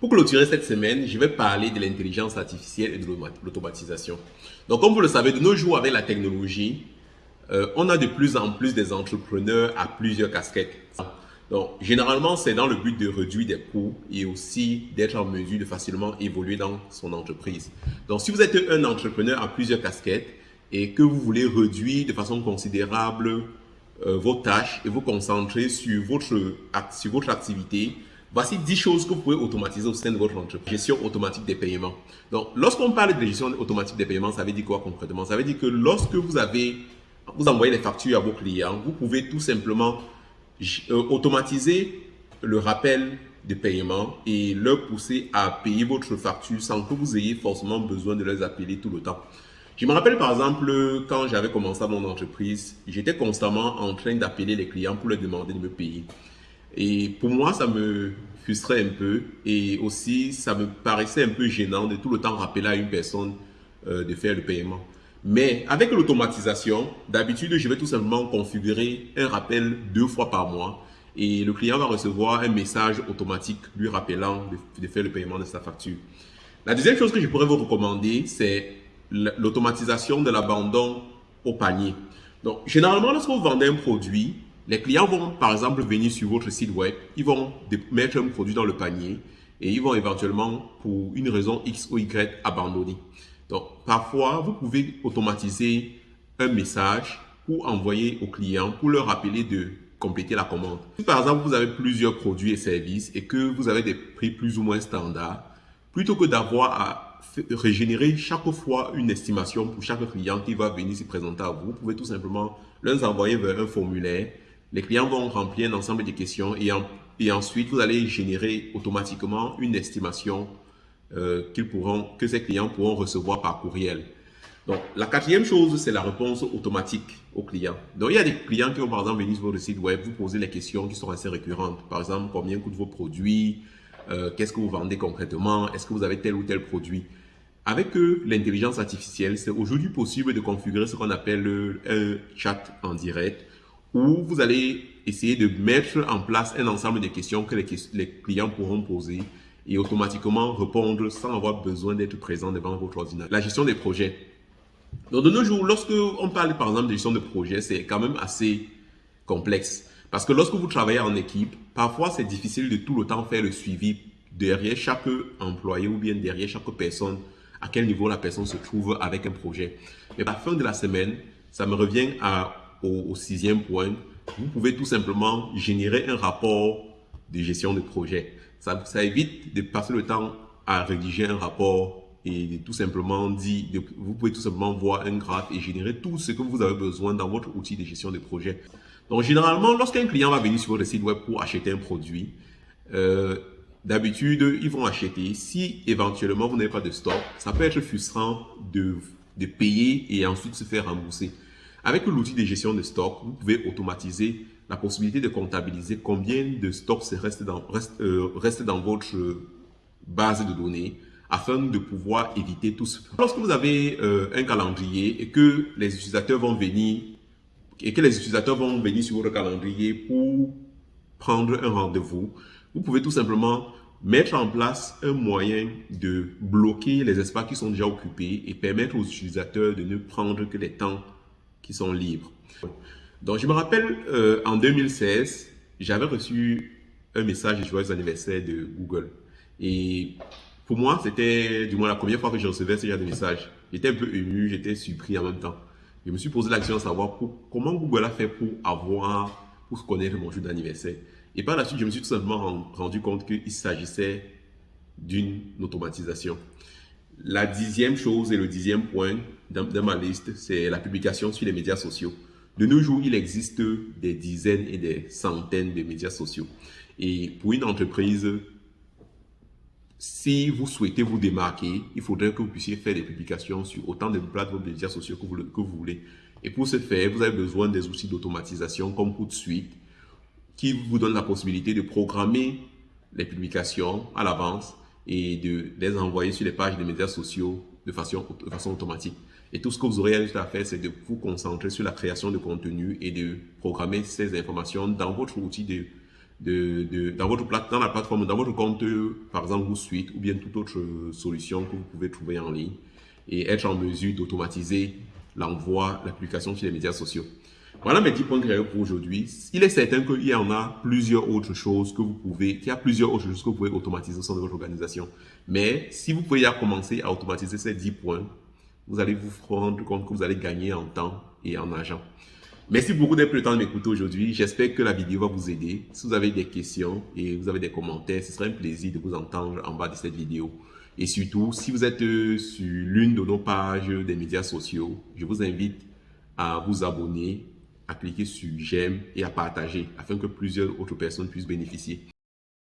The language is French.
Pour clôturer cette semaine, je vais parler de l'intelligence artificielle et de l'automatisation. Donc, comme vous le savez, de nos jours, avec la technologie, euh, on a de plus en plus des entrepreneurs à plusieurs casquettes. Donc, généralement, c'est dans le but de réduire des coûts et aussi d'être en mesure de facilement évoluer dans son entreprise. Donc, si vous êtes un entrepreneur à plusieurs casquettes et que vous voulez réduire de façon considérable euh, vos tâches et vous concentrer sur votre, sur votre activité, voici 10 choses que vous pouvez automatiser au sein de votre entreprise. Gestion automatique des paiements. Donc, lorsqu'on parle de gestion automatique des paiements, ça veut dire quoi concrètement? Ça veut dire que lorsque vous avez, vous envoyez les factures à vos clients, vous pouvez tout simplement euh, automatiser le rappel de paiement et leur pousser à payer votre facture sans que vous ayez forcément besoin de les appeler tout le temps. Je me rappelle par exemple quand j'avais commencé mon entreprise, j'étais constamment en train d'appeler les clients pour leur demander de me payer. Et pour moi, ça me frustrait un peu et aussi ça me paraissait un peu gênant de tout le temps rappeler à une personne euh, de faire le paiement. Mais avec l'automatisation, d'habitude, je vais tout simplement configurer un rappel deux fois par mois et le client va recevoir un message automatique lui rappelant de, faire le paiement de sa facture. La deuxième chose que je pourrais vous recommander, c'est l'automatisation de l'abandon au panier. Donc, généralement, lorsque vous vendez un produit, les clients vont, par exemple, venir sur votre site web, ils vont mettre un produit dans le panier et ils vont éventuellement, pour une raison X ou Y, abandonner. Donc, parfois, vous pouvez automatiser un message ou envoyer au client pour leur rappeler de compléter la commande. Si par exemple, vous avez plusieurs produits et services et que vous avez des prix plus ou moins standards, plutôt que d'avoir à régénérer chaque fois une estimation pour chaque client qui va venir se présenter à vous, vous pouvez tout simplement leur envoyer vers un formulaire. Les clients vont remplir un ensemble de questions et, ensuite, vous allez générer automatiquement une estimation euh, que ces clients pourront recevoir par courriel. Donc, la quatrième chose, c'est la réponse automatique aux clients. Donc, il y a des clients qui vont, par exemple, venir sur votre site web, vous poser les questions qui sont assez récurrentes. Par exemple, combien coûtent vos produits? Euh, Qu'est-ce que vous vendez concrètement? Est-ce que vous avez tel ou tel produit? Avec euh, l'intelligence artificielle, c'est aujourd'hui possible de configurer ce qu'on appelle un chat en direct où vous allez essayer de mettre en place un ensemble de questions que les, clients pourront poser et automatiquement répondre sans avoir besoin d'être présent devant votre ordinateur. La gestion des projets. Donc de nos jours, lorsque on parle par exemple de gestion de projet, c'est quand même assez complexe. Parce que lorsque vous travaillez en équipe, parfois c'est difficile de tout le temps faire le suivi derrière chaque employé ou bien derrière chaque personne, à quel niveau la personne se trouve avec un projet. Mais à la fin de la semaine, ça me revient à, au, sixième point. Vous pouvez tout simplement générer un rapport de gestion de projet. Ça, évite de passer le temps à rédiger un rapport et tout simplement dire, vous pouvez tout simplement voir un graphe et générer tout ce que vous avez besoin dans votre outil de gestion de projet. Donc, généralement, lorsqu'un client va venir sur votre site web pour acheter un produit, euh, d'habitude, ils vont acheter. Si éventuellement vous n'avez pas de stock, ça peut être frustrant de payer et ensuite se faire rembourser. Avec l'outil de gestion de stock, vous pouvez automatiser la possibilité de comptabiliser combien de stocks restent euh, reste dans votre base de données afin de pouvoir éviter tout ce. Lorsque vous avez euh, un calendrier et que les utilisateurs vont venir et que les utilisateurs vont venir sur votre calendrier pour prendre un rendez-vous, vous pouvez tout simplement mettre en place un moyen de bloquer les espaces qui sont déjà occupés et permettre aux utilisateurs de ne prendre que les temps qui sont libres. Donc, je me rappelle, euh, en 2016, j'avais reçu un message de joyeux anniversaire de Google. Et pour moi, c'était du moins la première fois que je recevais ce genre de message. J'étais un peu ému, j'étais surpris en même temps. Je me suis posé la question de savoir comment Google a fait pour avoir, pour connaître mon jour d'anniversaire. Et par la suite, je me suis tout simplement rendu compte qu'il s'agissait d'une automatisation. La dixième chose et le dixième point de ma liste, c'est la publication sur les médias sociaux. De nos jours, il existe des dizaines et des centaines de médias sociaux. Et pour une entreprise, si vous souhaitez vous démarquer, il faudrait que vous puissiez faire des publications sur autant de plateformes de médias sociaux que vous, que vous voulez. Et pour ce faire, vous avez besoin des outils d'automatisation comme Hootsuite qui vous donne la possibilité de programmer les publications à l'avance et de les envoyer sur les pages des médias sociaux de façon, automatique. Et tout ce que vous aurez à faire, c'est de vous concentrer sur la création de contenu et de programmer ces informations dans votre outil de de, dans, votre plate, dans la plateforme, dans votre compte, par exemple, vous Suite ou bien toute autre solution que vous pouvez trouver en ligne et être en mesure d'automatiser l'envoi, l'application sur les médias sociaux. Voilà mes 10 points créés pour aujourd'hui. Il est certain qu'il y en a plusieurs autres choses que vous pouvez, qu'il y a plusieurs autres choses que vous pouvez automatiser au sein de votre organisation. Mais si vous pouvez commencer à automatiser ces 10 points, vous allez vous rendre compte que vous allez gagner en temps et en argent. Merci beaucoup d'être pris le temps de m'écouter aujourd'hui. J'espère que la vidéo va vous aider. Si vous avez des questions et vous avez des commentaires, ce serait un plaisir de vous entendre en bas de cette vidéo. Et surtout, si vous êtes sur l'une de nos pages des médias sociaux, je vous invite à vous abonner à cliquer sur j'aime et à partager afin que plusieurs autres personnes puissent bénéficier.